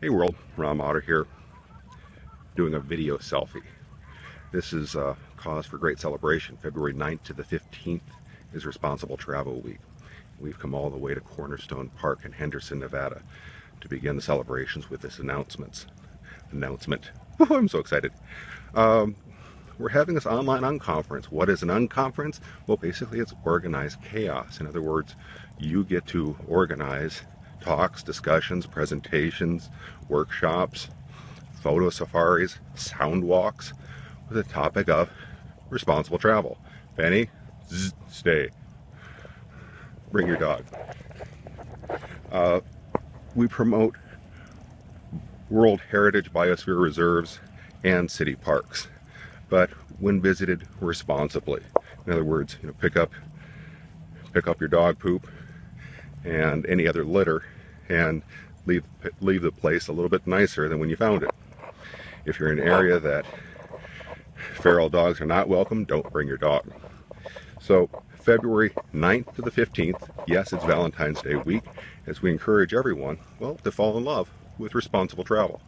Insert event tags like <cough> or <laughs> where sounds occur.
Hey world, Ron Mader here, doing a video selfie. This is a cause for great celebration. February 9th to the 15th is Responsible Travel Week. We've come all the way to Cornerstone Park in Henderson, Nevada to begin the celebrations with this announcements. Announcement. <laughs> I'm so excited. Um, we're having this online unconference. What is an unconference? Well, basically it's organized chaos. In other words, you get to organize talks, discussions, presentations, workshops, photo safaris, sound walks with the topic of responsible travel. Benny, zzz, stay. Bring your dog. Uh, we promote World Heritage Biosphere Reserves and city parks, but when visited responsibly. In other words, you know, pick up pick up your dog poop and any other litter and leave leave the place a little bit nicer than when you found it. If you're in an area that feral dogs are not welcome, don't bring your dog. So February 9th to the 15th, yes, it's Valentine's Day week, as we encourage everyone, well, to fall in love with responsible travel.